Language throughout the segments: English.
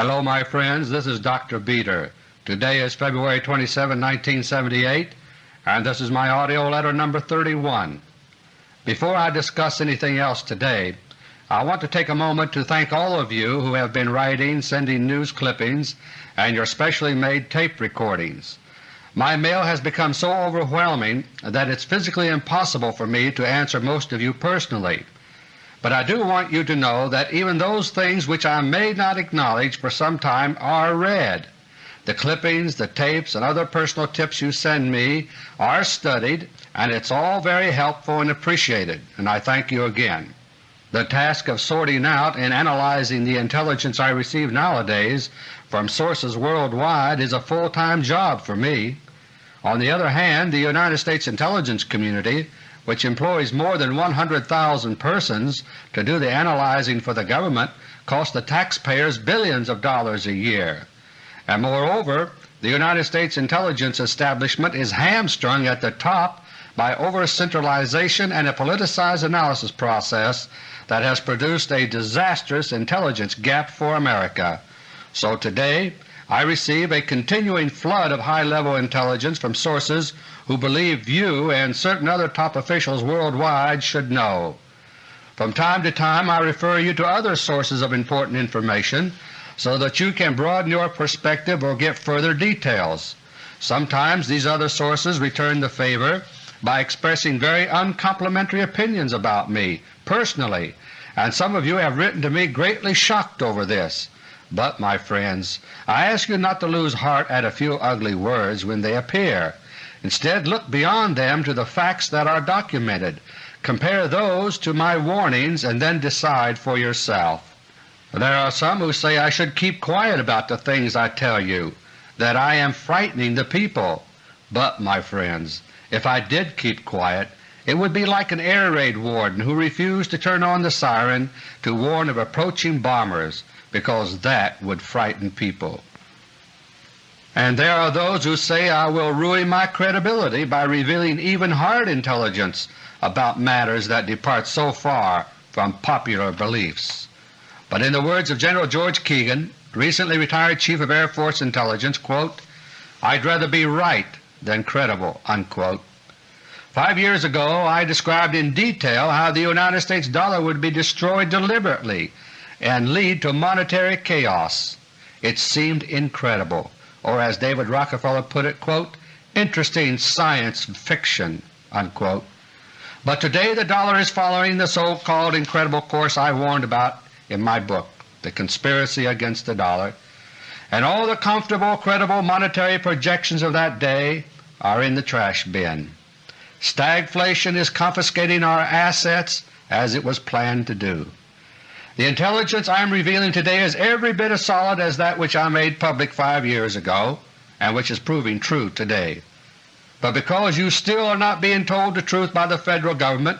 Hello my friends, this is Dr. Beter. Today is February 27, 1978, and this is my AUDIO LETTER No. 31. Before I discuss anything else today, I want to take a moment to thank all of you who have been writing, sending news clippings, and your specially made tape recordings. My mail has become so overwhelming that it's physically impossible for me to answer most of you personally, but I do want you to know that even those things which I may not acknowledge for some time are read. The clippings, the tapes, and other personal tips you send me are studied, and it's all very helpful and appreciated, and I thank you again. The task of sorting out and analyzing the intelligence I receive nowadays from sources worldwide is a full-time job for me. On the other hand, the United States intelligence community, which employs more than 100,000 persons to do the analyzing for the government, costs the taxpayers billions of dollars a year. And moreover, the United States intelligence establishment is hamstrung at the top by over-centralization and a politicized analysis process that has produced a disastrous intelligence gap for America. So today I receive a continuing flood of high-level intelligence from sources who believe you and certain other top officials worldwide should know. From time to time I refer you to other sources of important information so that you can broaden your perspective or get further details. Sometimes these other sources return the favor by expressing very uncomplimentary opinions about me personally, and some of you have written to me greatly shocked over this. But, my friends, I ask you not to lose heart at a few ugly words when they appear. Instead look beyond them to the facts that are documented. Compare those to my warnings and then decide for yourself. There are some who say I should keep quiet about the things I tell you, that I am frightening the people. But, my friends, if I did keep quiet, it would be like an air raid warden who refused to turn on the siren to warn of approaching bombers, because that would frighten people. And there are those who say I will ruin my credibility by revealing even hard intelligence about matters that depart so far from popular beliefs. But in the words of General George Keegan, recently retired Chief of Air Force Intelligence, quote, I'd rather be right than credible." Unquote. Five years ago I described in detail how the United States dollar would be destroyed deliberately and lead to monetary chaos. It seemed incredible, or as David Rockefeller put it, quote, interesting science fiction. Unquote. But today the dollar is following the so-called incredible course I warned about in my book, The Conspiracy Against the Dollar, and all the comfortable, credible monetary projections of that day are in the trash bin. Stagflation is confiscating our assets as it was planned to do. The intelligence I am revealing today is every bit as solid as that which I made public five years ago and which is proving true today. But because you still are not being told the truth by the Federal Government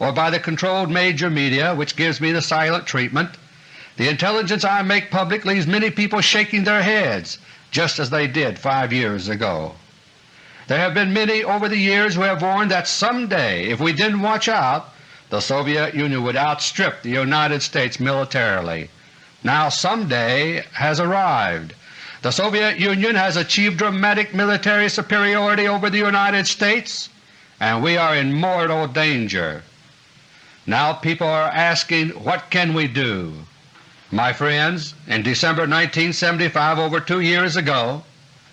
or by the controlled major media which gives me the silent treatment, the intelligence I make public leaves many people shaking their heads just as they did five years ago. There have been many over the years who have warned that someday, if we didn't watch out, the Soviet Union would outstrip the United States militarily. Now someday has arrived. The Soviet Union has achieved dramatic military superiority over the United States, and we are in mortal danger. Now people are asking, what can we do? My friends, in December 1975, over two years ago,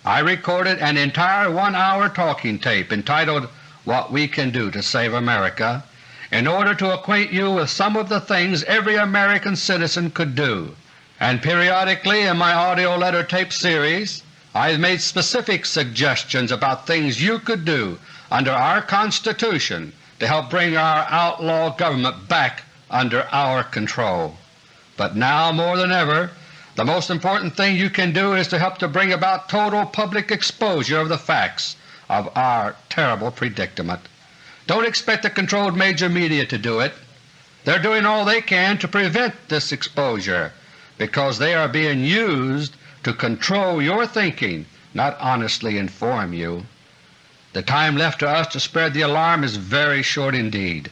I recorded an entire one-hour talking tape entitled What We Can Do to Save America in order to acquaint you with some of the things every American citizen could do, and periodically in my AUDIO LETTER tape series I have made specific suggestions about things you could do under our Constitution to help bring our outlaw government back under our control. But now more than ever the most important thing you can do is to help to bring about total public exposure of the facts of our terrible predicament. Don't expect the controlled major media to do it. They're doing all they can to prevent this exposure because they are being used to control your thinking, not honestly inform you. The time left to us to spread the alarm is very short indeed.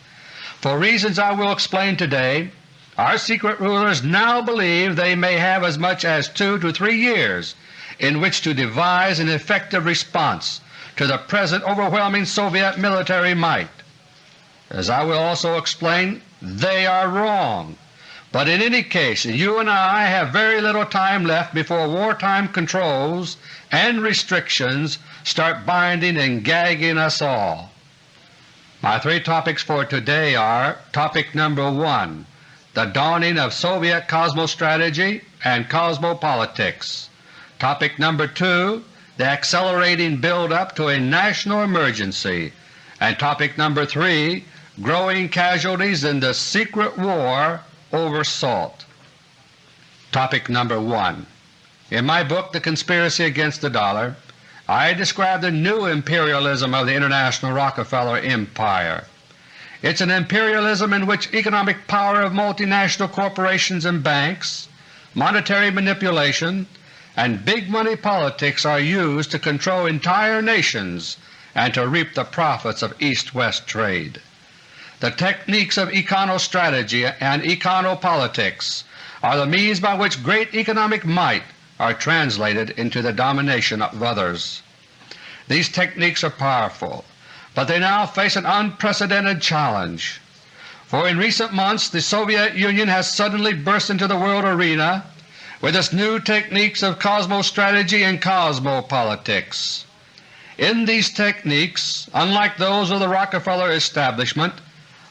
For reasons I will explain today, Our secret rulers now believe they may have as much as two to three years in which to devise an effective response to the present overwhelming Soviet military might. As I will also explain, they are wrong, but in any case you and I have very little time left before wartime controls and restrictions start binding and gagging us all. My three topics for today are Topic number 1 the dawning of Soviet cosmostrategy and cosmopolitics. Topic number 2 the accelerating build-up to a national emergency, and topic number 3 growing casualties in the secret war over salt. Topic number 1 In my book The Conspiracy Against the Dollar I describe the new imperialism of the international Rockefeller Empire. It's an imperialism in which economic power of multinational corporations and banks, monetary manipulation, and big money politics are used to control entire nations and to reap the profits of East-West trade. The techniques of econostrategy and econopolitics are the means by which great economic might are translated into the domination of others. These techniques are powerful, but they now face an unprecedented challenge. For in recent months the Soviet Union has suddenly burst into the world arena with its new techniques of cosmostrategy and cosmopolitics. In these techniques, unlike those of the Rockefeller establishment,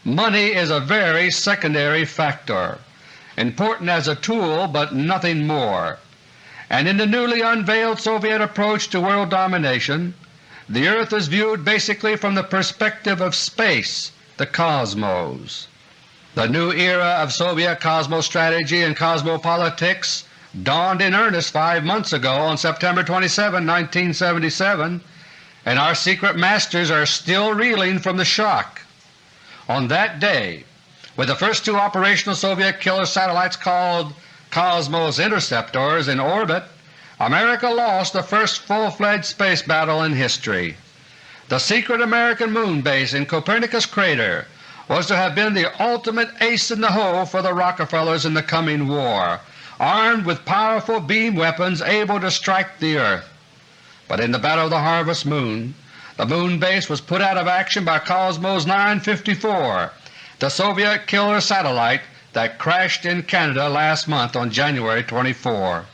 money is a very secondary factor, important as a tool but nothing more. And in the newly unveiled Soviet approach to world domination, the earth is viewed basically from the perspective of space, the cosmos. The new era of Soviet cosmostrategy and cosmopolitics dawned in earnest five months ago on September 27, 1977, and our secret masters are still reeling from the shock. On that day, with the first two operational Soviet killer satellites called Cosmos Interceptors in orbit, America lost the first full-fledged space battle in history. The secret American moon base in Copernicus crater was to have been the ultimate ace in the hole for the Rockefellers in the coming war, armed with powerful beam weapons able to strike the earth. But in the Battle of the Harvest Moon, the moon base was put out of action by Cosmos 954, the Soviet killer satellite that crashed in Canada last month on January 24.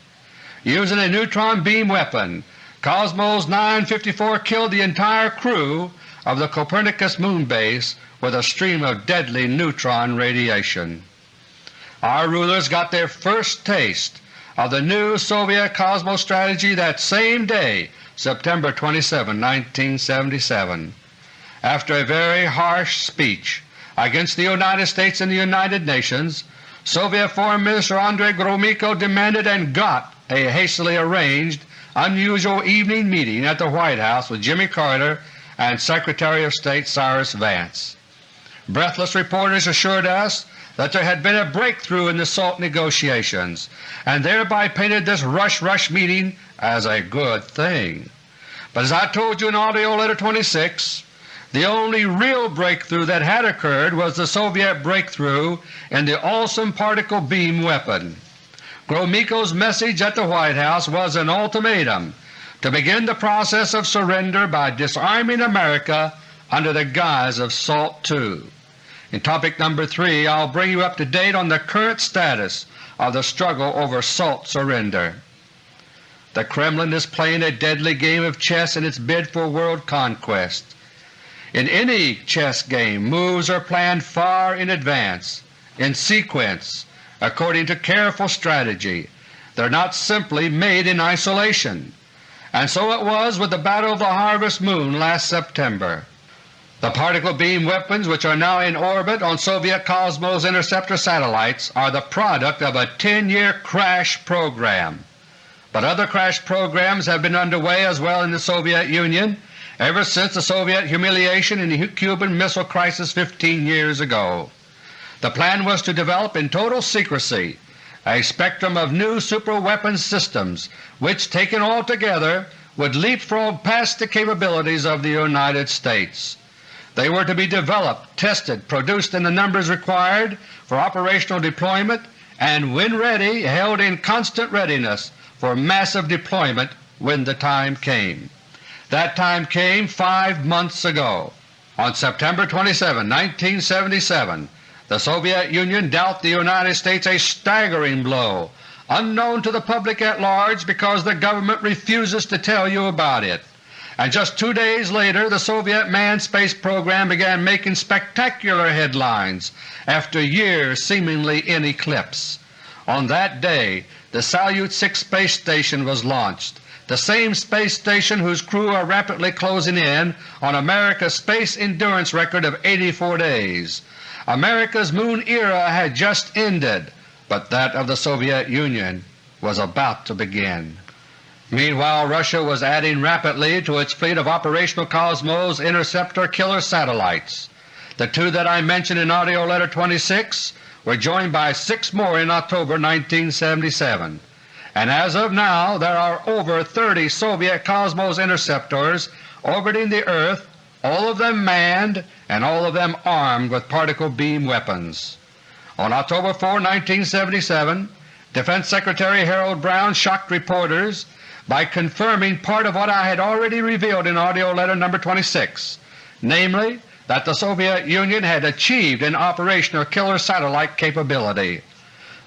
Using a neutron beam weapon, Cosmos 954 killed the entire crew of the Copernicus moon base with a stream of deadly neutron radiation. Our rulers got their first taste of the new Soviet cosmostrategy that same day, September 27, 1977. After a very harsh speech against the United States and the United Nations, Soviet Foreign Minister Andrei Gromyko demanded and got a hastily arranged, unusual evening meeting at the White House with Jimmy Carter and Secretary of State Cyrus Vance. Breathless reporters assured us that there had been a breakthrough in the SALT negotiations, and thereby painted this rush-rush meeting as a good thing. But as I told you in AUDIO LETTER No. 26, the only real breakthrough that had occurred was the Soviet breakthrough in the Awesome Particle Beam weapon. Gromyko's message at the White House was an ultimatum to begin the process of surrender by disarming America under the guise of SALT II. In topic number 3 I'll bring you up to date on the current status of the struggle over SALT surrender. The Kremlin is playing a deadly game of chess in its bid for world conquest. In any chess game moves are planned far in advance, in sequence, according to careful strategy. They are not simply made in isolation. And so it was with the Battle of the Harvest Moon last September. The particle beam weapons which are now in orbit on Soviet Cosmos interceptor satellites are the product of a 10-year crash program. But other crash programs have been underway as well in the Soviet Union ever since the Soviet humiliation in the Cuban Missile Crisis 15 years ago. The plan was to develop in total secrecy a spectrum of new superweapons systems which, taken all together, would leapfrog past the capabilities of the United States. They were to be developed, tested, produced in the numbers required for operational deployment, and when ready held in constant readiness for massive deployment when the time came. That time came five months ago. On September 27, 1977, the Soviet Union dealt the United States a staggering blow, unknown to the public at large because the government refuses to tell you about it and just two days later the Soviet manned space program began making spectacular headlines after years seemingly in eclipse. On that day the Salyut 6 space station was launched, the same space station whose crew are rapidly closing in on America's space endurance record of 84 days. America's Moon era had just ended, but that of the Soviet Union was about to begin. Meanwhile Russia was adding rapidly to its fleet of operational Cosmos interceptor killer satellites. The two that I mentioned in AUDIO LETTER No. 26 were joined by six more in October 1977, and as of now there are over 30 Soviet Cosmos interceptors orbiting the Earth, all of them manned and all of them armed with particle beam weapons. On October 4, 1977, Defense Secretary Harold Brown shocked reporters by confirming part of what I had already revealed in AUDIO LETTER No. 26, namely that the Soviet Union had achieved an operational killer satellite capability.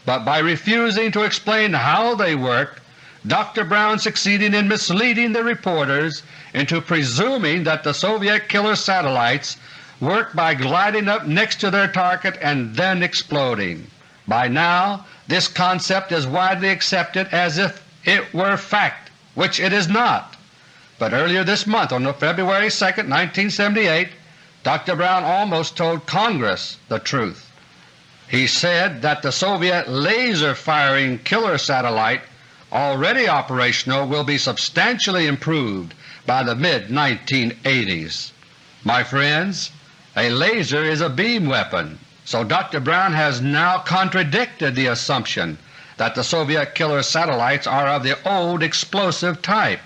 But by refusing to explain how they work, Dr. Brown succeeded in misleading the reporters into presuming that the Soviet killer satellites work by gliding up next to their target and then exploding. By now this concept is widely accepted as if it were fact which it is not. But earlier this month, on February 2, 1978, Dr. Brown almost told Congress the truth. He said that the Soviet laser-firing killer satellite already operational will be substantially improved by the mid-1980s. My friends, a laser is a beam weapon, so Dr. Brown has now contradicted the assumption that the Soviet killer satellites are of the old explosive type.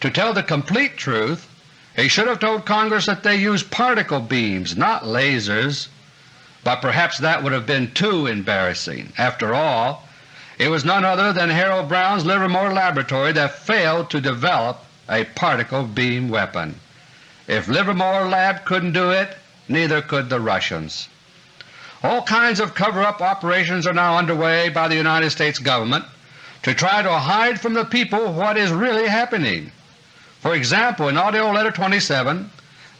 To tell the complete truth, he should have told Congress that they use particle beams, not lasers, but perhaps that would have been too embarrassing. After all, it was none other than Harold Brown's Livermore Laboratory that failed to develop a particle beam weapon. If Livermore Lab couldn't do it, neither could the Russians. All kinds of cover-up operations are now underway by the United States Government to try to hide from the people what is really happening. For example, in AUDIO LETTER No. 27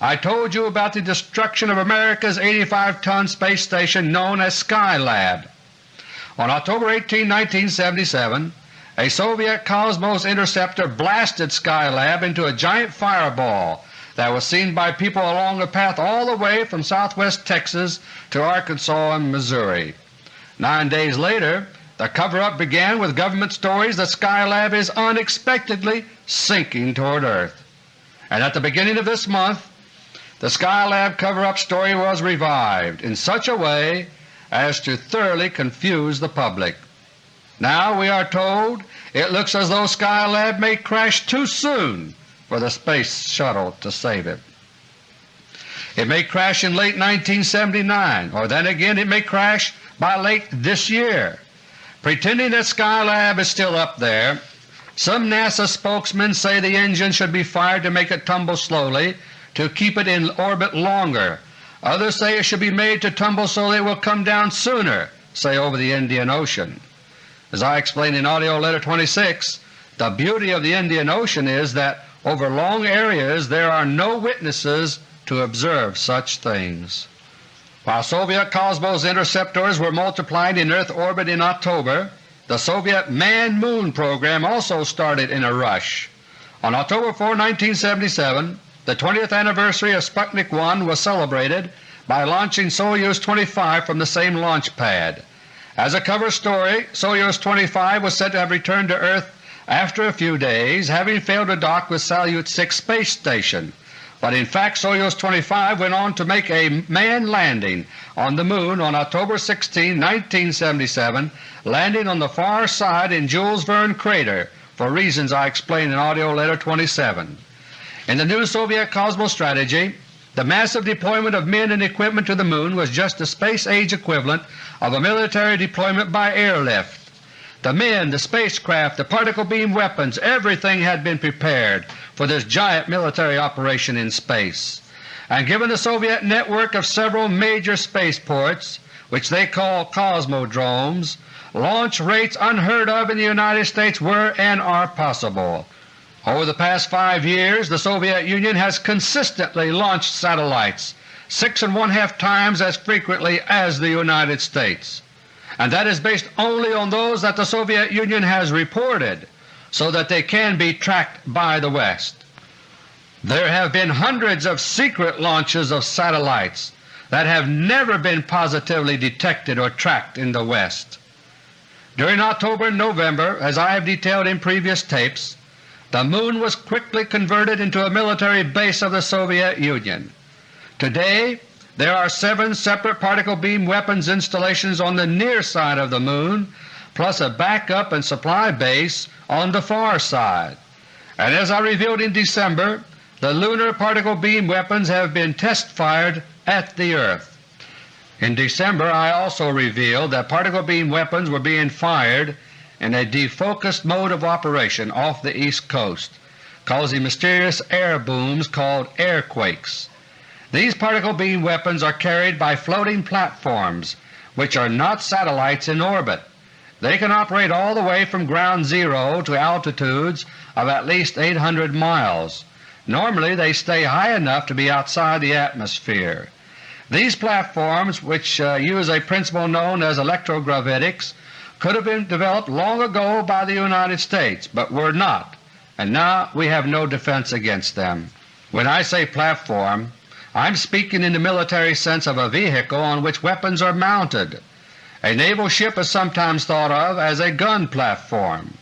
I told you about the destruction of America's 85-ton space station known as Skylab. On October 18, 1977, a Soviet Cosmos interceptor blasted Skylab into a giant fireball that was seen by people along the path all the way from southwest Texas to Arkansas and Missouri. Nine days later the cover-up began with government stories that Skylab is unexpectedly sinking toward Earth. And at the beginning of this month the Skylab cover-up story was revived in such a way as to thoroughly confuse the public. Now we are told it looks as though Skylab may crash too soon for the Space Shuttle to save it. It may crash in late 1979, or then again it may crash by late this year. Pretending that Skylab is still up there, some NASA spokesmen say the engine should be fired to make it tumble slowly to keep it in orbit longer. Others say it should be made to tumble so it will come down sooner, say over the Indian Ocean. As I explained in AUDIO LETTER No. 26, the beauty of the Indian Ocean is that over long areas there are no witnesses to observe such things. While Soviet Cosmos interceptors were multiplying in Earth orbit in October, the Soviet Man-Moon program also started in a rush. On October 4, 1977, the 20th anniversary of Sputnik 1 was celebrated by launching Soyuz 25 from the same launch pad. As a cover story, Soyuz 25 was said to have returned to Earth after a few days, having failed to dock with Salyut 6 space station, but in fact Soyuz 25 went on to make a manned landing on the Moon on October 16, 1977, landing on the far side in Jules Verne crater for reasons I explain in AUDIO LETTER No. 27. In the new Soviet Cosmos strategy, The massive deployment of men and equipment to the Moon was just the space-age equivalent of a military deployment by airlift. The men, the spacecraft, the particle beam weapons, everything had been prepared for this giant military operation in space. And given the Soviet network of several major spaceports, which they call cosmodromes, launch rates unheard of in the United States were and are possible. Over the past five years the Soviet Union has consistently launched satellites six and one-half times as frequently as the United States, and that is based only on those that the Soviet Union has reported so that they can be tracked by the West. There have been hundreds of secret launches of satellites that have never been positively detected or tracked in the West. During October and November, as I have detailed in previous tapes, the Moon was quickly converted into a military base of the Soviet Union. Today there are seven separate particle beam weapons installations on the near side of the Moon, plus a backup and supply base on the far side. And as I revealed in December, the lunar particle beam weapons have been test-fired at the earth. In December I also revealed that particle beam weapons were being fired in a defocused mode of operation off the East Coast, causing mysterious air booms called airquakes. These particle beam weapons are carried by floating platforms which are not satellites in orbit. They can operate all the way from ground zero to altitudes of at least 800 miles. Normally they stay high enough to be outside the atmosphere. These platforms, which uh, use a principle known as electrogravitics, could have been developed long ago by the United States, but were not, and now we have no defense against them. When I say platform, I am speaking in the military sense of a vehicle on which weapons are mounted. A naval ship is sometimes thought of as a gun platform.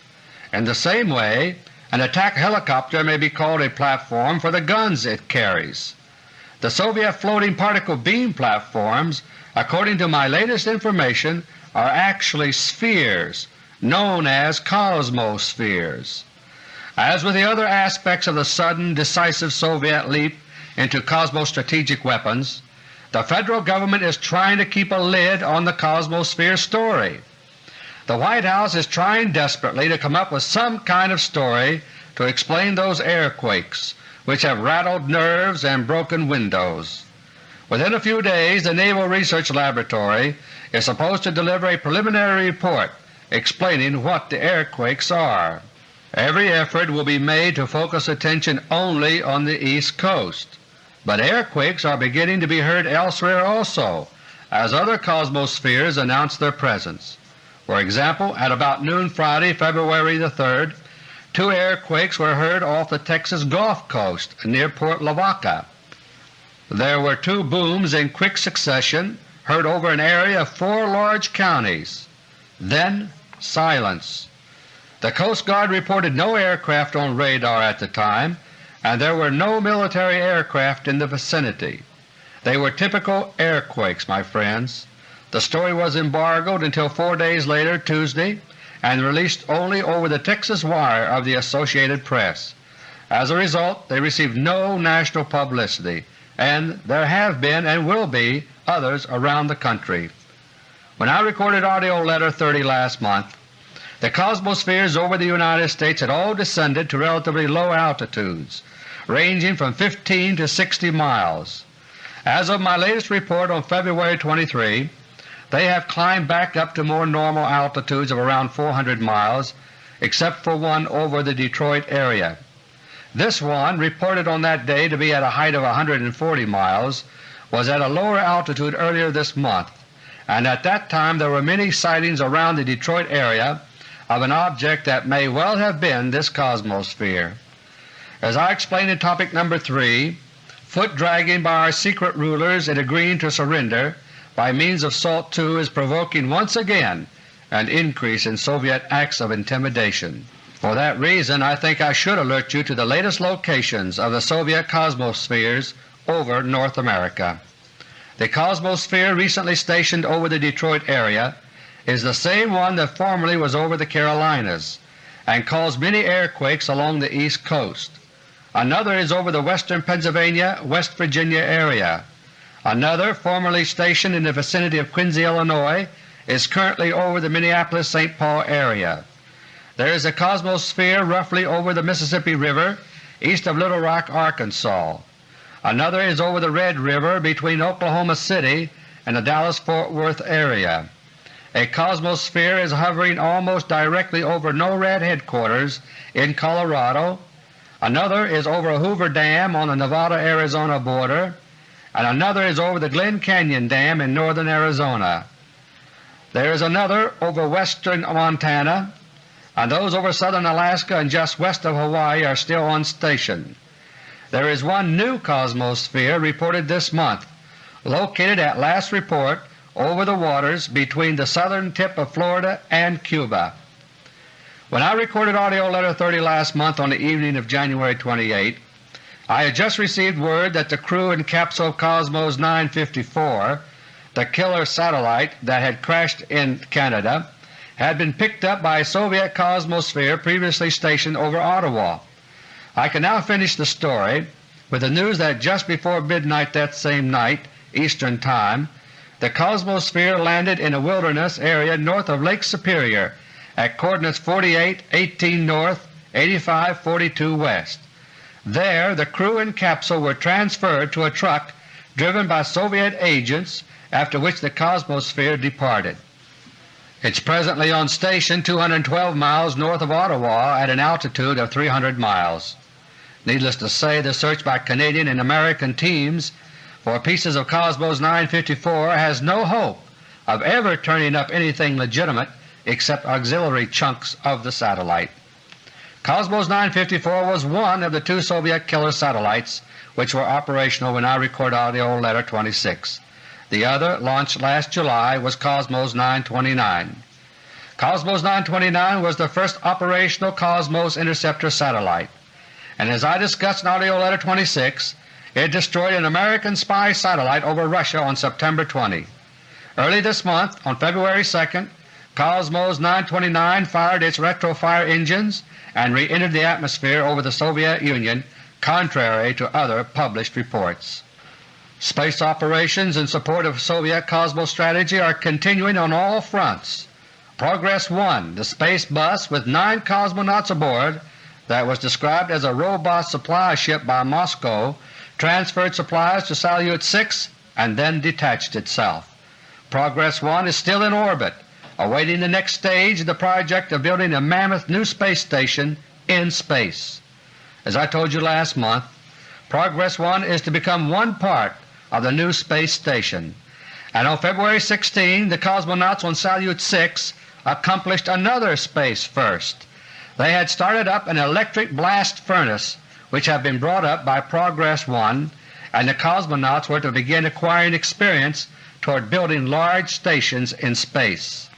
In the same way, an attack helicopter may be called a platform for the guns it carries. The Soviet floating particle beam platforms, according to my latest information, are actually spheres known as cosmospheres. As with the other aspects of the sudden, decisive Soviet leap into cosmostrategic weapons, the Federal Government is trying to keep a lid on the cosmosphere story. The White House is trying desperately to come up with some kind of story to explain those airquakes which have rattled nerves and broken windows. Within a few days the Naval Research Laboratory is supposed to deliver a preliminary report explaining what the airquakes are. Every effort will be made to focus attention only on the East Coast, but airquakes are beginning to be heard elsewhere also as other cosmospheres announce their presence. For example, at about noon Friday, February the 3rd, two airquakes were heard off the Texas Gulf Coast near Port Lavaca. There were two booms in quick succession heard over an area of four large counties. Then silence. The Coast Guard reported no aircraft on radar at the time, and there were no military aircraft in the vicinity. They were typical airquakes, my friends. The story was embargoed until four days later, Tuesday, and released only over the Texas wire of the Associated Press. As a result they received no national publicity, and there have been and will be others around the country. When I recorded AUDIO LETTER 30 last month, the cosmospheres over the United States had all descended to relatively low altitudes, ranging from 15 to 60 miles. As of my latest report on February 23, they have climbed back up to more normal altitudes of around 400 miles, except for one over the Detroit area. This one, reported on that day to be at a height of 140 miles, was at a lower altitude earlier this month, and at that time there were many sightings around the Detroit area of an object that may well have been this cosmosphere. As I explained in topic number 3, foot dragging by our secret rulers in agreeing to surrender by means of SALT II is provoking once again an increase in Soviet acts of intimidation. For that reason I think I should alert you to the latest locations of the Soviet cosmospheres over North America. The cosmosphere recently stationed over the Detroit area is the same one that formerly was over the Carolinas and caused many airquakes along the East Coast. Another is over the western Pennsylvania, West Virginia area. Another, formerly stationed in the vicinity of Quincy, Illinois, is currently over the Minneapolis-St. Paul area. There is a cosmosphere roughly over the Mississippi River east of Little Rock, Arkansas. Another is over the Red River between Oklahoma City and the Dallas-Fort Worth area. A cosmosphere is hovering almost directly over NORAD headquarters in Colorado. Another is over Hoover Dam on the Nevada-Arizona border, and another is over the Glen Canyon Dam in northern Arizona. There is another over western Montana, and those over southern Alaska and just west of Hawaii are still on station. There is one new cosmosphere reported this month, located at last report over the waters between the southern tip of Florida and Cuba. When I recorded AUDIO LETTER No. 30 last month on the evening of January 28, I had just received word that the crew in capsule Cosmos 954 the killer satellite that had crashed in Canada, had been picked up by a Soviet Cosmosphere previously stationed over Ottawa. I can now finish the story with the news that just before midnight that same night Eastern Time, the Cosmosphere landed in a wilderness area north of Lake Superior at coordinates 48, 18 north, 85, 42 west. There the crew and capsule were transferred to a truck driven by Soviet agents after which the Cosmosphere departed. It's presently on station 212 miles north of Ottawa at an altitude of 300 miles. Needless to say, the search by Canadian and American teams for pieces of Cosmos 954 has no hope of ever turning up anything legitimate except auxiliary chunks of the satellite. Cosmos 954 was one of the two Soviet killer satellites which were operational when I record AUDIO LETTER 26. The other, launched last July, was Cosmos 929. Cosmos 929 was the first operational Cosmos interceptor satellite, and as I discussed in AUDIO LETTER 26, it destroyed an American spy satellite over Russia on September 20. Early this month, on February 2, Cosmos 929 fired its retrofire engines and re-entered the atmosphere over the Soviet Union contrary to other published reports. Space operations in support of Soviet Cosmos strategy are continuing on all fronts. Progress 1, the space bus with nine cosmonauts aboard that was described as a robot supply ship by Moscow, transferred supplies to Salyut 6 and then detached itself. Progress 1 is still in orbit, awaiting the next stage of the project of building a mammoth new space station in space. As I told you last month, Progress 1 is to become one part of the new space station, and on February 16 the cosmonauts on Salyut 6 accomplished another space first. They had started up an electric blast furnace which have been brought up by Progress 1, and the cosmonauts were to begin acquiring experience toward building large stations in space.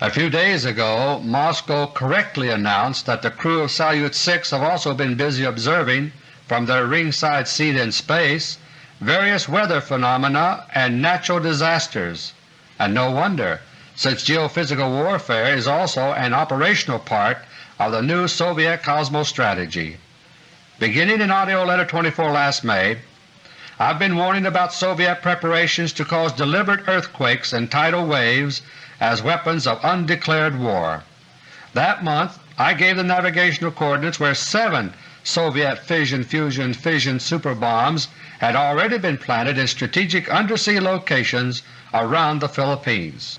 A few days ago Moscow correctly announced that the crew of Salyut 6 have also been busy observing from their ringside seat in space various weather phenomena and natural disasters, and no wonder, since geophysical warfare is also an operational part of the new Soviet Cosmos strategy. Beginning in AUDIO LETTER No. 24 last May, I've been warning about Soviet preparations to cause deliberate earthquakes and tidal waves as weapons of undeclared war. That month I gave the navigational coordinates where seven Soviet fission-fusion-fission superbombs had already been planted in strategic undersea locations around the Philippines.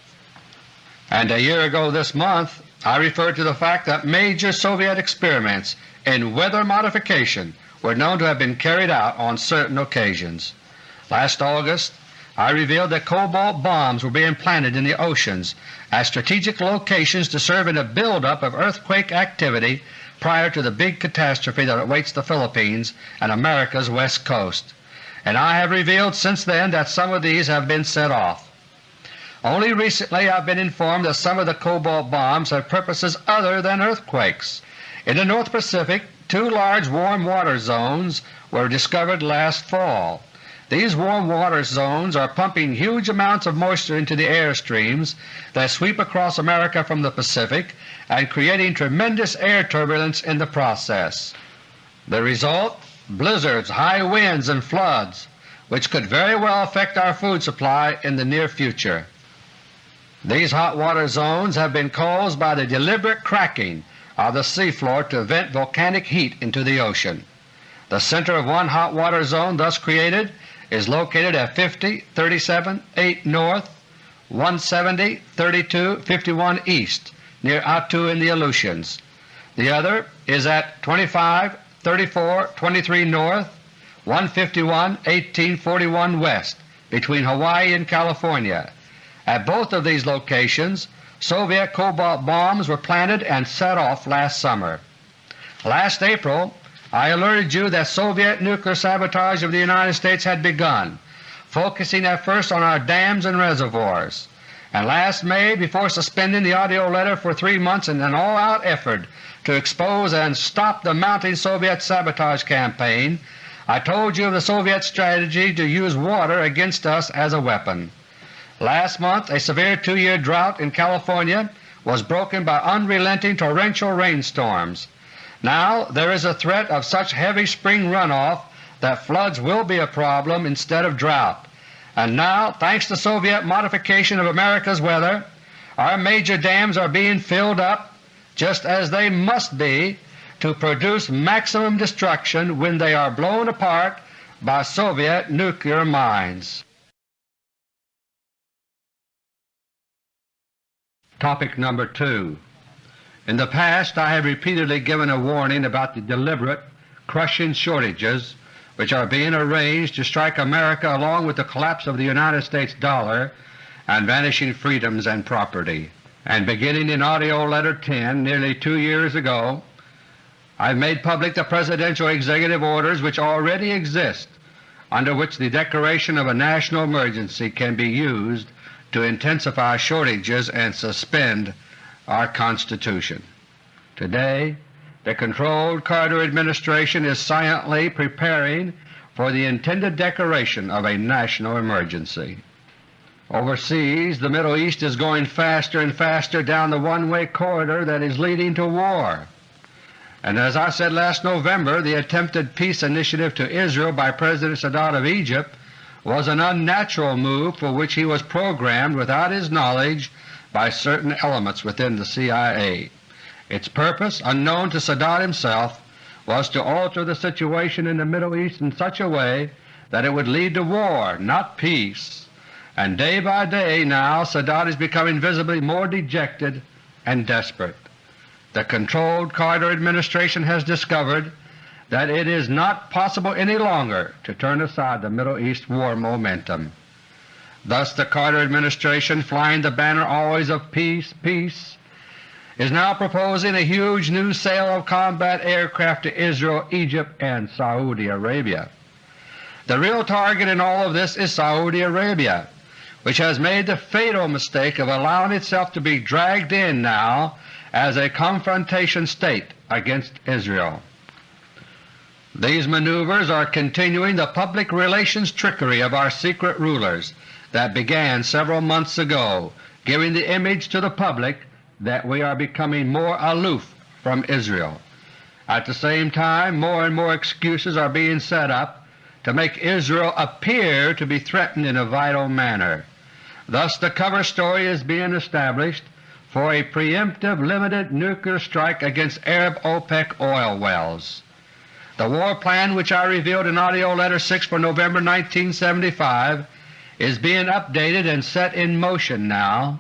And a year ago this month I referred to the fact that major Soviet experiments in weather modification were known to have been carried out on certain occasions. Last August I revealed that cobalt bombs were being planted in the oceans at strategic locations to serve in a buildup of earthquake activity prior to the big catastrophe that awaits the Philippines and America's west coast, and I have revealed since then that some of these have been set off. Only recently I have been informed that some of the cobalt bombs have purposes other than earthquakes. In the North Pacific two large warm water zones were discovered last fall. These warm water zones are pumping huge amounts of moisture into the air streams that sweep across America from the Pacific and creating tremendous air turbulence in the process. The result? Blizzards, high winds, and floods which could very well affect our food supply in the near future. These hot water zones have been caused by the deliberate cracking of the seafloor to vent volcanic heat into the ocean. The center of one hot water zone thus created is located at 50 37 8 north, 170 32 51 east near Attu in the Aleutians. The other is at 25 34 23 north, 151 1841 west between Hawaii and California. At both of these locations Soviet cobalt bombs were planted and set off last summer. Last April I alerted you that Soviet nuclear sabotage of the United States had begun, focusing at first on our dams and reservoirs, and last May, before suspending the AUDIO letter for three months in an all-out effort to expose and stop the mounting Soviet sabotage campaign, I told you of the Soviet strategy to use water against us as a weapon. Last month a severe two-year drought in California was broken by unrelenting torrential rainstorms. Now there is a threat of such heavy spring runoff that floods will be a problem instead of drought. And now, thanks to Soviet modification of America's weather, our major dams are being filled up just as they must be to produce maximum destruction when they are blown apart by Soviet nuclear mines. Topic number 2 In the past I have repeatedly given a warning about the deliberate, crushing shortages which are being arranged to strike America along with the collapse of the United States dollar and vanishing freedoms and property. And beginning in AUDIO LETTER No. 10 nearly two years ago, I have made public the Presidential executive orders which already exist under which the declaration of a national emergency can be used to intensify shortages and suspend our Constitution. Today the controlled Carter administration is silently preparing for the intended declaration of a national emergency. Overseas the Middle East is going faster and faster down the one-way corridor that is leading to war and as I said last November, the attempted peace initiative to Israel by President Sadat of Egypt was an unnatural move for which he was programmed without his knowledge by certain elements within the CIA. Its purpose, unknown to Sadat himself, was to alter the situation in the Middle East in such a way that it would lead to war, not peace. And day by day now Sadat is becoming visibly more dejected and desperate the controlled Carter administration has discovered that it is not possible any longer to turn aside the Middle East war momentum. Thus the Carter administration, flying the banner always of peace, peace, is now proposing a huge new sale of combat aircraft to Israel, Egypt, and Saudi Arabia. The real target in all of this is Saudi Arabia, which has made the fatal mistake of allowing itself to be dragged in now as a confrontation state against Israel. These maneuvers are continuing the public relations trickery of our secret rulers that began several months ago, giving the image to the public that we are becoming more aloof from Israel. At the same time more and more excuses are being set up to make Israel appear to be threatened in a vital manner. Thus the cover story is being established for a preemptive limited nuclear strike against Arab OPEC oil wells. The war plan which I revealed in AUDIO LETTER No. 6 for November 1975 is being updated and set in motion now,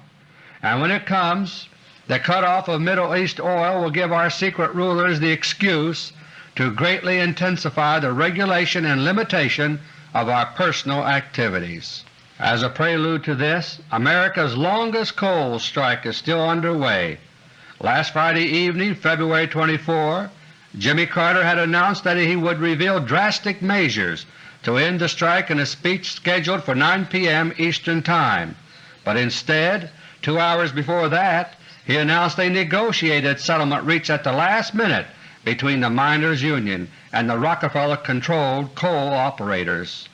and when it comes the cutoff of Middle East oil will give our secret rulers the excuse to greatly intensify the regulation and limitation of our personal activities. As a prelude to this, America's longest coal strike is still underway. Last Friday evening, February 24, Jimmy Carter had announced that he would reveal drastic measures to end the strike in a speech scheduled for 9 p.m. Eastern Time, but instead, two hours before that, he announced a negotiated settlement reached at the last minute between the Miners' Union and the Rockefeller-controlled coal operators.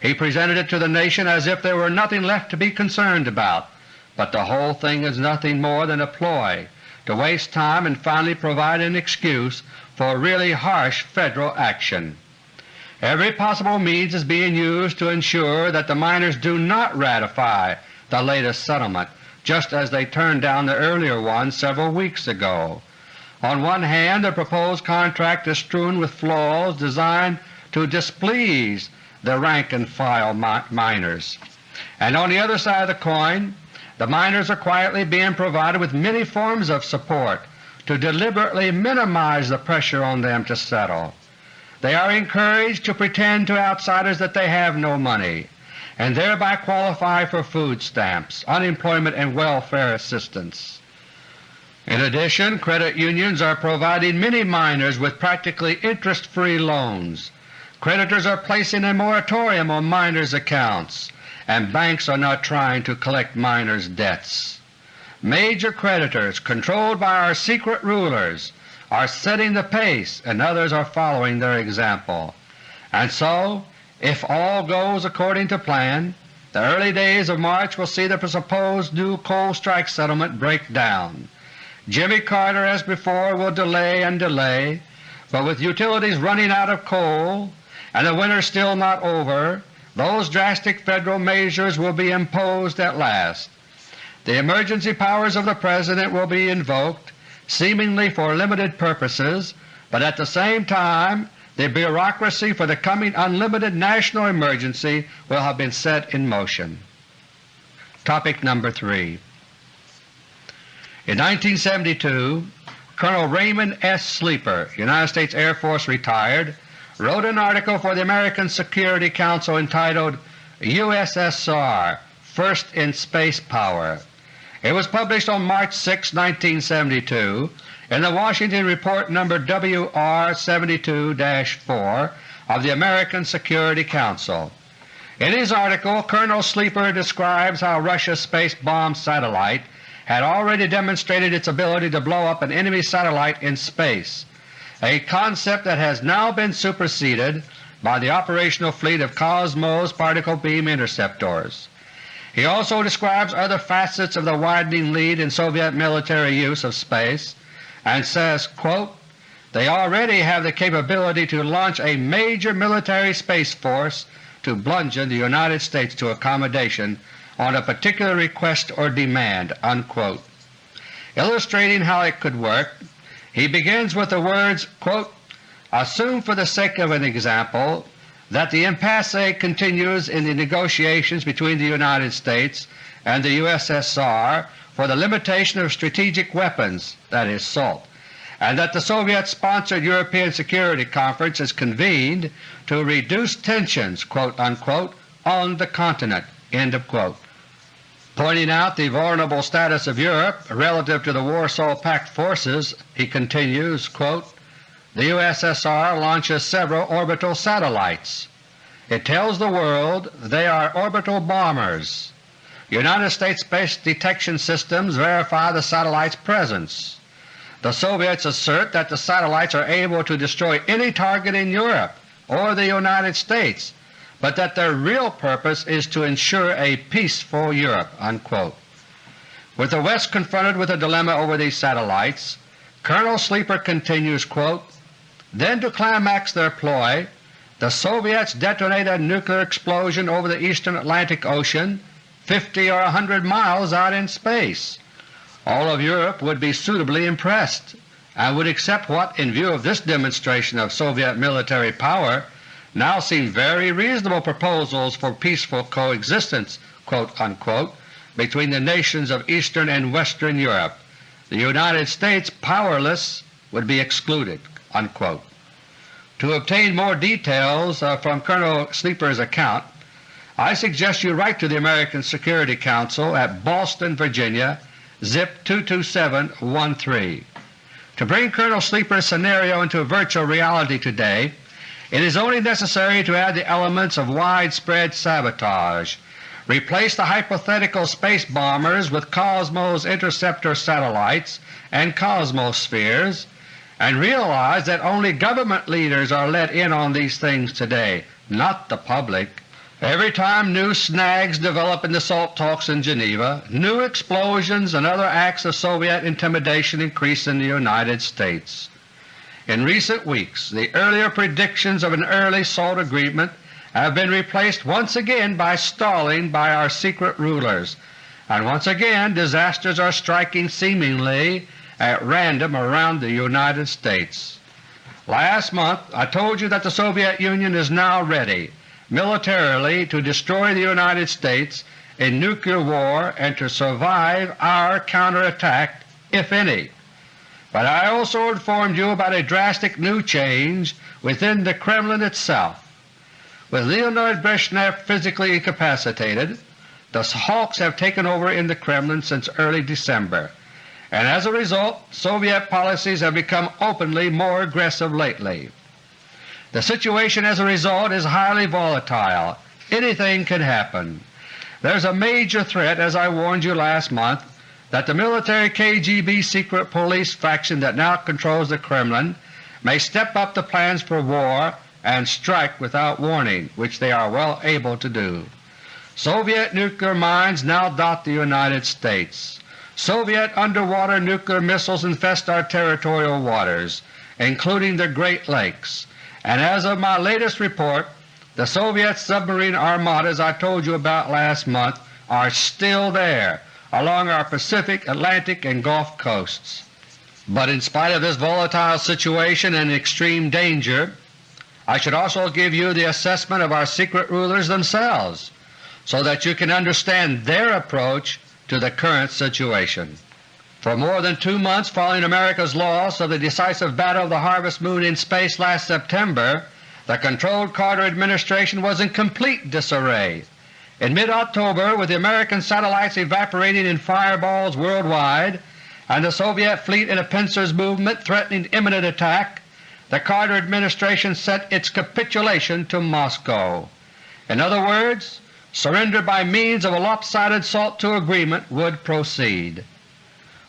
He presented it to the nation as if there were nothing left to be concerned about, but the whole thing is nothing more than a ploy to waste time and finally provide an excuse for really harsh Federal action. Every possible means is being used to ensure that the miners do not ratify the latest settlement, just as they turned down the earlier one several weeks ago. On one hand, the proposed contract is strewn with flaws designed to displease the rank-and-file miners, and on the other side of the coin, the miners are quietly being provided with many forms of support to deliberately minimize the pressure on them to settle. They are encouraged to pretend to outsiders that they have no money, and thereby qualify for food stamps, unemployment, and welfare assistance. In addition, credit unions are providing many miners with practically interest-free loans. Creditors are placing a moratorium on miners' accounts, and banks are not trying to collect miners' debts. Major creditors, controlled by our secret rulers, are setting the pace and others are following their example. And so, if all goes according to plan, the early days of March will see the supposed new coal strike settlement break down. Jimmy Carter, as before, will delay and delay, but with utilities running out of coal and the winter still not over, those drastic Federal measures will be imposed at last. The emergency powers of the President will be invoked, seemingly for limited purposes, but at the same time the bureaucracy for the coming unlimited national emergency will have been set in motion. Topic number 3 in 1972, Colonel Raymond S. Sleeper, United States Air Force retired, wrote an article for the American Security Council entitled USSR First in Space Power. It was published on March 6, 1972 in the Washington Report No. WR72-4 of the American Security Council. In his article, Colonel Sleeper describes how Russia's space bomb satellite had already demonstrated its ability to blow up an enemy satellite in space, a concept that has now been superseded by the operational fleet of Cosmos particle beam interceptors. He also describes other facets of the widening lead in Soviet military use of space and says, quote, they already have the capability to launch a major military space force to bludgeon the United States to accommodation on a particular request or demand." Unquote. Illustrating how it could work, he begins with the words, quote, Assume for the sake of an example that the impasse continues in the negotiations between the United States and the USSR for the limitation of strategic weapons, that is SALT, and that the Soviet-sponsored European Security Conference is convened to reduce tensions unquote, on the continent. Pointing out the vulnerable status of Europe relative to the Warsaw Pact forces, he continues, quote, the USSR launches several orbital satellites. It tells the world they are orbital bombers. United States space detection systems verify the satellite's presence. The Soviets assert that the satellites are able to destroy any target in Europe or the United States but that their real purpose is to ensure a peaceful Europe." Unquote. With the West confronted with a dilemma over these satellites, Colonel Sleeper continues, quote, Then to climax their ploy, the Soviets detonate a nuclear explosion over the eastern Atlantic Ocean 50 or a 100 miles out in space. All of Europe would be suitably impressed and would accept what, in view of this demonstration of Soviet military power, now seem very reasonable proposals for peaceful coexistence between the nations of Eastern and Western Europe. The United States, powerless, would be excluded." Unquote. To obtain more details uh, from Colonel Sleeper's account, I suggest you write to the American Security Council at Boston, Virginia, zip 22713. To bring Colonel Sleeper's scenario into virtual reality today, it is only necessary to add the elements of widespread sabotage, replace the hypothetical space bombers with Cosmos interceptor satellites and cosmospheres, and realize that only government leaders are let in on these things today, not the public, Every time new snags develop in the SALT talks in Geneva, new explosions and other acts of Soviet intimidation increase in the United States. In recent weeks the earlier predictions of an early SALT agreement have been replaced once again by stalling by our secret rulers, and once again disasters are striking seemingly at random around the United States. Last month I told you that the Soviet Union is now ready militarily to destroy the United States in nuclear war and to survive our counterattack, if any. But I also informed you about a drastic new change within the Kremlin itself. With Leonid Brezhnev physically incapacitated, the hawks have taken over in the Kremlin since early December, and as a result Soviet policies have become openly more aggressive lately. The situation as a result is highly volatile. Anything can happen. There is a major threat, as I warned you last month, that the military KGB secret police faction that now controls the Kremlin may step up the plans for war and strike without warning, which they are well able to do. Soviet nuclear mines now dot the United States. Soviet underwater nuclear missiles infest our territorial waters, including the Great Lakes, and as of my latest report, the Soviet submarine armadas I told you about last month are still there along our Pacific, Atlantic, and Gulf coasts. But in spite of this volatile situation and extreme danger, I should also give you the assessment of our secret rulers themselves so that you can understand their approach to the current situation. For more than two months following America's loss of the decisive Battle of the Harvest Moon in space last September, the controlled Carter administration was in complete disarray. In mid-October, with the American satellites evaporating in fireballs worldwide and the Soviet fleet in a pincers movement threatening imminent attack, the Carter administration sent its capitulation to Moscow. In other words, surrender by means of a lopsided SALT II agreement would proceed.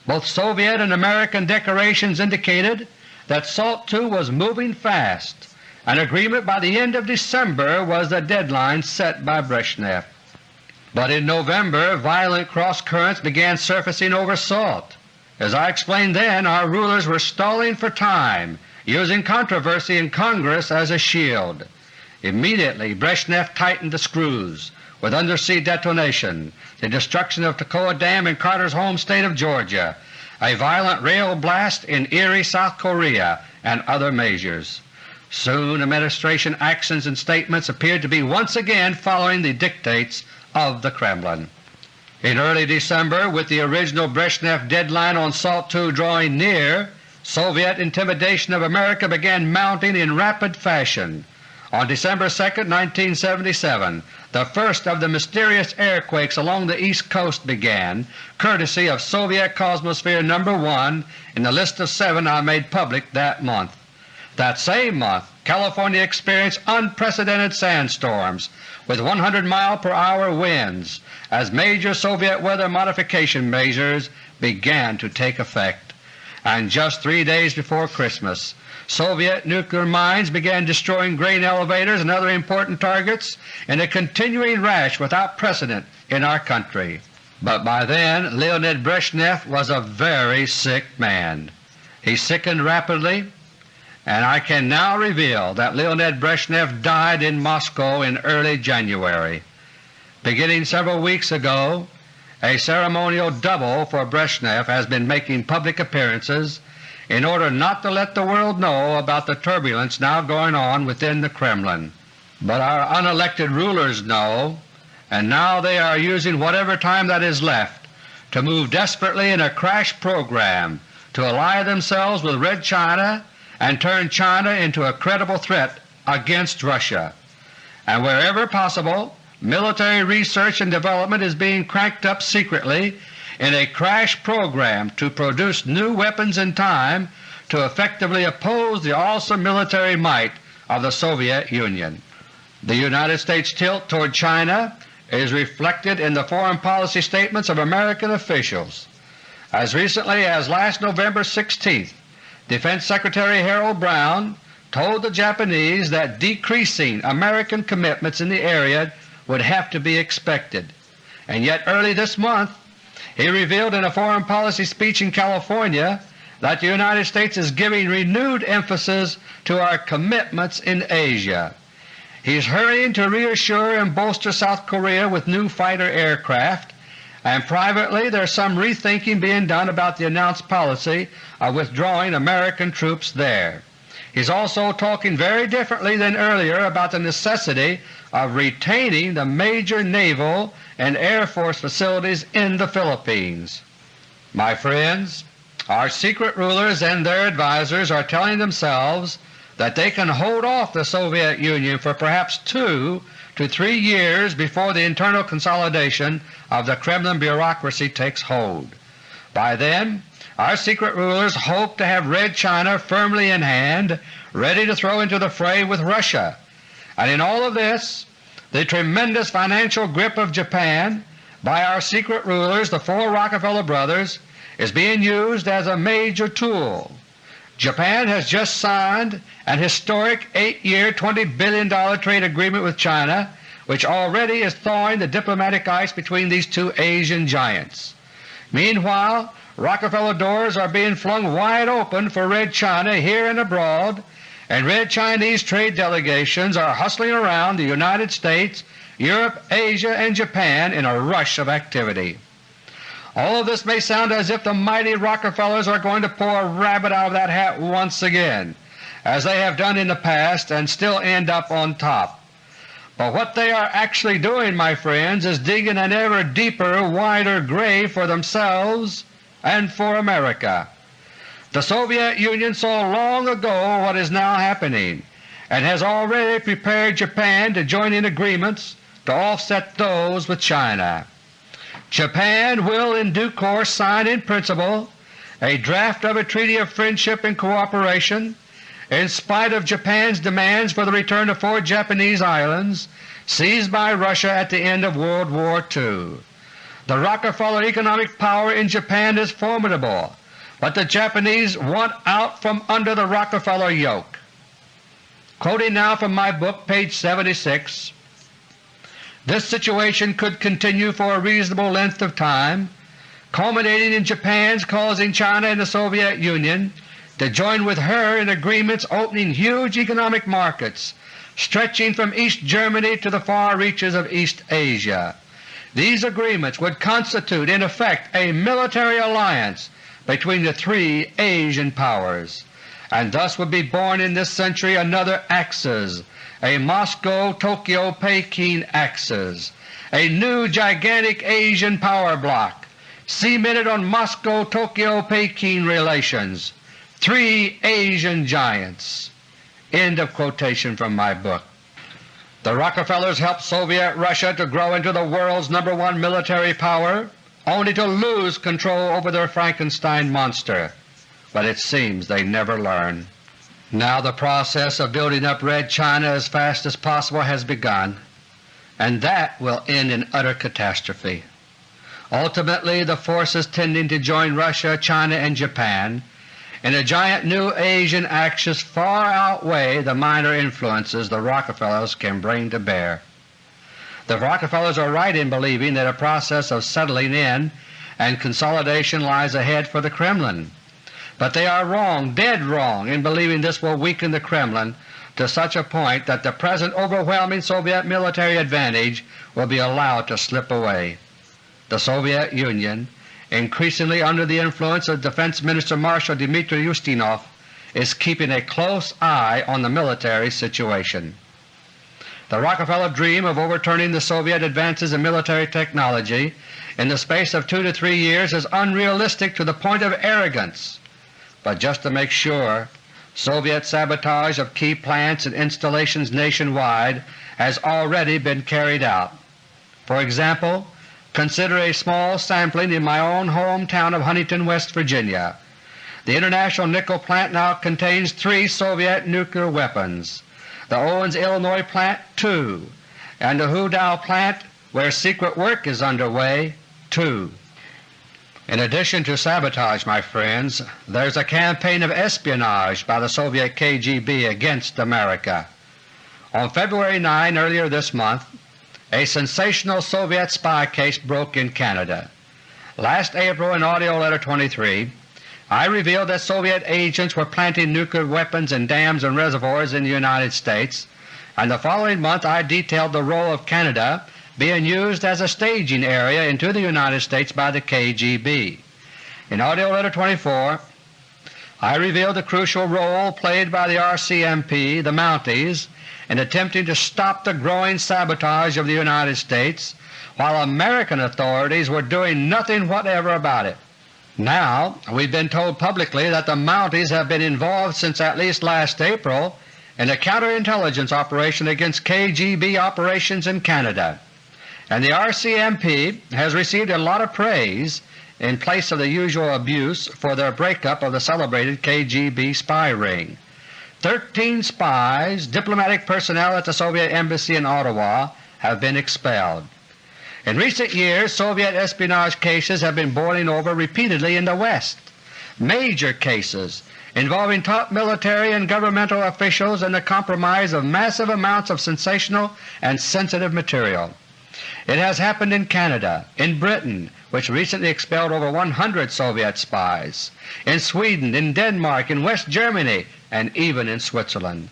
Both Soviet and American declarations indicated that SALT II was moving fast. An agreement by the end of December was the deadline set by Brezhnev. But in November violent cross-currents began surfacing over SALT. As I explained then, our rulers were stalling for time, using controversy in Congress as a shield. Immediately Brezhnev tightened the screws with undersea detonation, the destruction of Toccoa Dam in Carter's home state of Georgia, a violent rail blast in Iri, South Korea, and other measures. Soon Administration actions and statements appeared to be once again following the dictates of the Kremlin. In early December, with the original Brezhnev deadline on SALT II drawing near, Soviet intimidation of America began mounting in rapid fashion. On December 2, 1977, the first of the mysterious airquakes along the East Coast began, courtesy of Soviet Cosmosphere No. 1 in the list of seven I made public that month. That same month California experienced unprecedented sandstorms with 100 mile per hour winds as major Soviet weather modification measures began to take effect. And just three days before Christmas Soviet nuclear mines began destroying grain elevators and other important targets in a continuing rash without precedent in our country. But by then Leonid Brezhnev was a very sick man. He sickened rapidly, and I can now reveal that Leonid Brezhnev died in Moscow in early January. Beginning several weeks ago, a ceremonial double for Brezhnev has been making public appearances in order not to let the world know about the turbulence now going on within the Kremlin. But our unelected rulers know, and now they are using whatever time that is left to move desperately in a crash program to ally themselves with Red China and turn China into a credible threat against Russia. And wherever possible, military research and development is being cranked up secretly in a crash program to produce new weapons in time to effectively oppose the awesome military might of the Soviet Union. The United States tilt toward China is reflected in the foreign policy statements of American officials. As recently as last November 16, Defense Secretary Harold Brown told the Japanese that decreasing American commitments in the area would have to be expected. And yet early this month he revealed in a foreign policy speech in California that the United States is giving renewed emphasis to our commitments in Asia. He is hurrying to reassure and bolster South Korea with new fighter aircraft, and privately there is some rethinking being done about the announced policy of withdrawing American troops there. He's also talking very differently than earlier about the necessity of retaining the major naval and Air Force facilities in the Philippines. My friends, our secret rulers and their advisers are telling themselves that they can hold off the Soviet Union for perhaps two to three years before the internal consolidation of the Kremlin bureaucracy takes hold. By then our secret rulers hope to have Red China firmly in hand, ready to throw into the fray with Russia. And in all of this, the tremendous financial grip of Japan by our secret rulers, the four Rockefeller brothers, is being used as a major tool. Japan has just signed an historic 8-year $20 billion trade agreement with China which already is thawing the diplomatic ice between these two Asian giants. Meanwhile, Rockefeller doors are being flung wide open for Red China here and abroad, and Red Chinese trade delegations are hustling around the United States, Europe, Asia, and Japan in a rush of activity. All of this may sound as if the mighty Rockefellers are going to pull a rabbit out of that hat once again, as they have done in the past and still end up on top. But what they are actually doing, my friends, is digging an ever deeper, wider grave for themselves and for America. The Soviet Union saw long ago what is now happening and has already prepared Japan to join in agreements to offset those with China. Japan will in due course sign in principle a draft of a treaty of friendship and cooperation in spite of Japan's demands for the return of four Japanese islands seized by Russia at the end of World War II. The Rockefeller economic power in Japan is formidable, but the Japanese want out from under the Rockefeller yoke. Quoting now from my book, page 76, this situation could continue for a reasonable length of time, culminating in Japan's causing China and the Soviet Union to join with her in agreements opening huge economic markets stretching from East Germany to the far reaches of East Asia. These agreements would constitute in effect a military alliance between the three Asian powers, and thus would be born in this century another Axis a Moscow-Tokyo-Peking axis, a new gigantic Asian power bloc cemented on Moscow-Tokyo-Peking relations, three Asian giants. End of quotation from my book. The Rockefellers helped Soviet Russia to grow into the world's number one military power, only to lose control over their Frankenstein monster. But it seems they never learn. Now the process of building up Red China as fast as possible has begun, and that will end in utter catastrophe. Ultimately the forces tending to join Russia, China, and Japan in a giant new Asian axis far outweigh the minor influences the Rockefellers can bring to bear. The Rockefellers are right in believing that a process of settling in and consolidation lies ahead for the Kremlin. But they are wrong, dead wrong, in believing this will weaken the Kremlin to such a point that the present overwhelming Soviet military advantage will be allowed to slip away. The Soviet Union, increasingly under the influence of Defense Minister Marshal Dmitry Ustinov, is keeping a close eye on the military situation. The Rockefeller dream of overturning the Soviet advances in military technology in the space of two to three years is unrealistic to the point of arrogance but just to make sure, Soviet sabotage of key plants and installations nationwide has already been carried out. For example, consider a small sampling in my own hometown of Huntington, West Virginia. The International Nickel Plant now contains three Soviet nuclear weapons, the Owens, Illinois plant two, and the Houdaille plant, where secret work is underway, two. In addition to sabotage, my friends, there is a campaign of espionage by the Soviet KGB against America. On February 9 earlier this month, a sensational Soviet spy case broke in Canada. Last April in AUDIO LETTER No. 23 I revealed that Soviet agents were planting nuclear weapons in dams and reservoirs in the United States, and the following month I detailed the role of Canada being used as a staging area into the United States by the KGB. In AUDIO LETTER No. 24 I revealed the crucial role played by the RCMP, the Mounties, in attempting to stop the growing sabotage of the United States, while American authorities were doing nothing whatever about it. Now we've been told publicly that the Mounties have been involved since at least last April in a counterintelligence operation against KGB operations in Canada, and the RCMP has received a lot of praise in place of the usual abuse for their breakup of the celebrated KGB spy ring. Thirteen spies, diplomatic personnel at the Soviet Embassy in Ottawa, have been expelled. In recent years Soviet espionage cases have been boiling over repeatedly in the West, major cases involving top military and governmental officials and the compromise of massive amounts of sensational and sensitive material. It has happened in Canada, in Britain, which recently expelled over 100 Soviet spies, in Sweden, in Denmark, in West Germany, and even in Switzerland.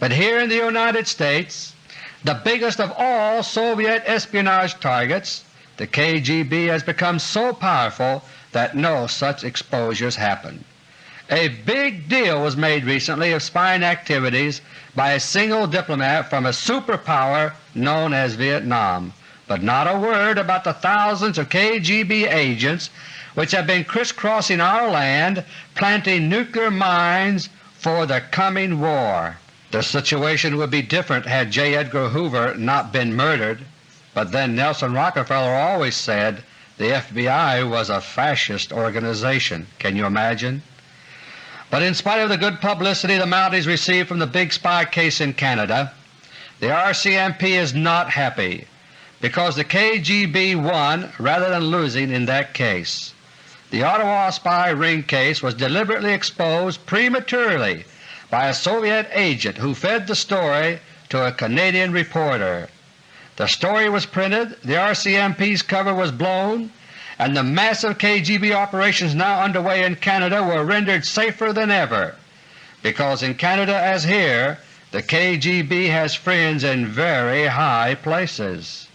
But here in the United States, the biggest of all Soviet espionage targets, the KGB has become so powerful that no such exposures happen. A big deal was made recently of spying activities by a single diplomat from a superpower known as Vietnam, but not a word about the thousands of KGB agents which have been crisscrossing our land planting nuclear mines for the coming war. The situation would be different had J. Edgar Hoover not been murdered, but then Nelson Rockefeller always said the FBI was a fascist organization. Can you imagine? But in spite of the good publicity the Mounties received from the big spy case in Canada, the RCMP is not happy because the KGB won rather than losing in that case. The Ottawa spy ring case was deliberately exposed prematurely by a Soviet agent who fed the story to a Canadian reporter. The story was printed, the RCMP's cover was blown, and the massive KGB operations now underway in Canada were rendered safer than ever, because in Canada as here the KGB has friends in very high places.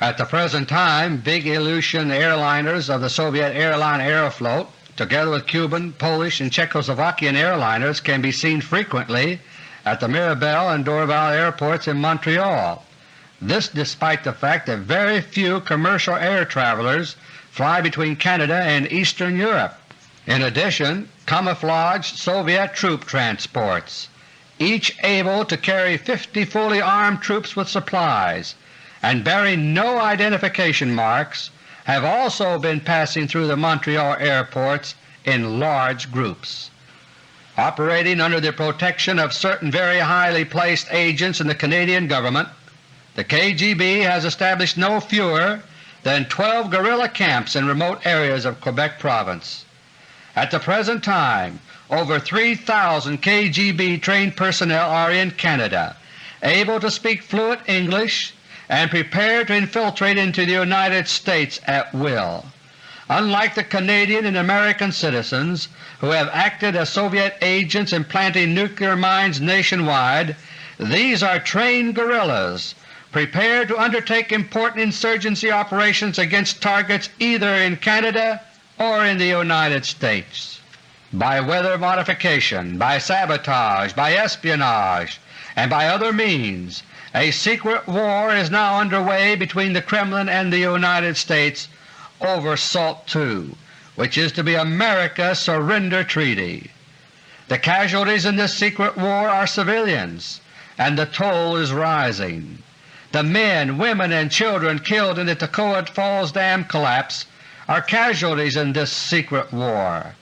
At the present time big Ilyushin airliners of the Soviet airline Aeroflot together with Cuban, Polish, and Czechoslovakian airliners can be seen frequently at the Mirabel and Dorval airports in Montreal. This despite the fact that very few commercial air travelers fly between Canada and Eastern Europe. In addition, camouflaged Soviet troop transports, each able to carry 50 fully armed troops with supplies, and bearing no identification marks have also been passing through the Montreal airports in large groups. Operating under the protection of certain very highly placed agents in the Canadian government, the KGB has established no fewer than 12 guerrilla camps in remote areas of Quebec Province. At the present time over 3,000 KGB trained personnel are in Canada, able to speak fluent English and prepared to infiltrate into the United States at will. Unlike the Canadian and American citizens who have acted as Soviet agents in planting nuclear mines nationwide, these are trained guerrillas prepared to undertake important insurgency operations against targets either in Canada or in the United States. By weather modification, by sabotage, by espionage, and by other means a secret war is now underway between the Kremlin and the United States over SALT II, which is to be America's surrender treaty. The casualties in this secret war are civilians, and the toll is rising. The men, women, and children killed in the Toccoa Falls Dam collapse are casualties in this secret war.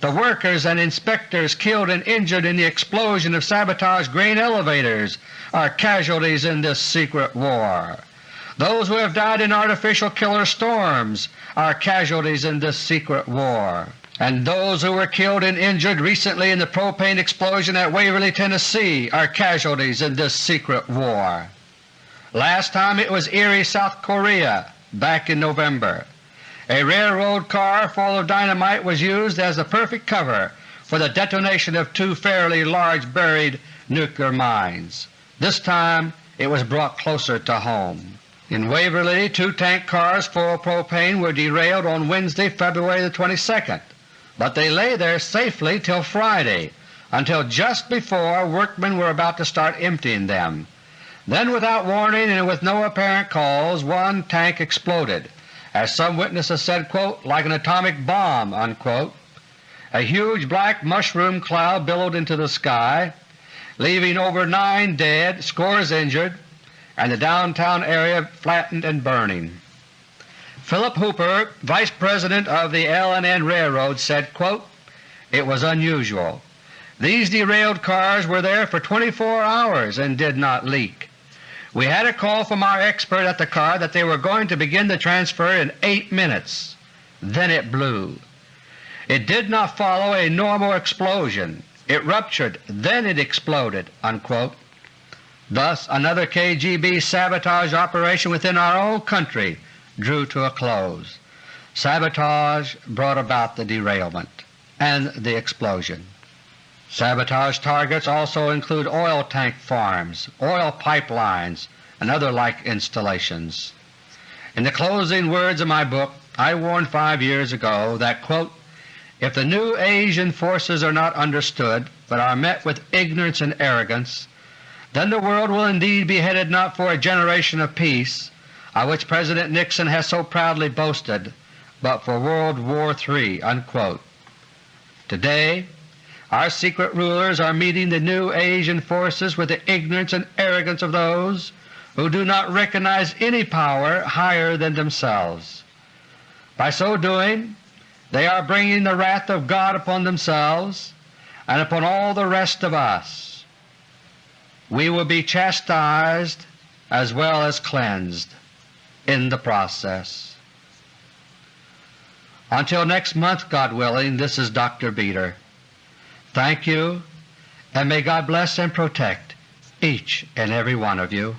The workers and inspectors killed and injured in the explosion of sabotaged grain elevators are casualties in this secret war. Those who have died in artificial killer storms are casualties in this secret war. And those who were killed and injured recently in the propane explosion at Waverly, Tennessee are casualties in this secret war. Last time it was Iri, South Korea back in November. A railroad car full of dynamite was used as the perfect cover for the detonation of two fairly large buried nuclear mines. This time it was brought closer to home. In Waverly, two tank cars full of propane were derailed on Wednesday, February the 22nd, but they lay there safely till Friday until just before workmen were about to start emptying them. Then without warning and with no apparent cause one tank exploded, as some witnesses said, quote, like an atomic bomb. Unquote. A huge black mushroom cloud billowed into the sky, leaving over nine dead, scores injured, and the downtown area flattened and burning. Philip Hooper, Vice President of the L&N Railroad, said, quote, It was unusual. These derailed cars were there for 24 hours and did not leak. We had a call from our expert at the car that they were going to begin the transfer in 8 minutes. Then it blew. It did not follow a normal explosion. It ruptured, then it exploded." Unquote. Thus another KGB sabotage operation within our own country drew to a close. Sabotage brought about the derailment and the explosion. Sabotage targets also include oil tank farms, oil pipelines, and other like installations. In the closing words of my book I warned five years ago that, quote, if the new Asian forces are not understood, but are met with ignorance and arrogance, then the world will indeed be headed not for a generation of peace, of which President Nixon has so proudly boasted, but for World War III." Unquote. Today our secret rulers are meeting the new Asian forces with the ignorance and arrogance of those who do not recognize any power higher than themselves. By so doing they are bringing the wrath of God upon themselves and upon all the rest of us. We will be chastised as well as cleansed in the process. Until next month, God willing, this is Dr. Beter. Thank you, and may God bless and protect each and every one of you.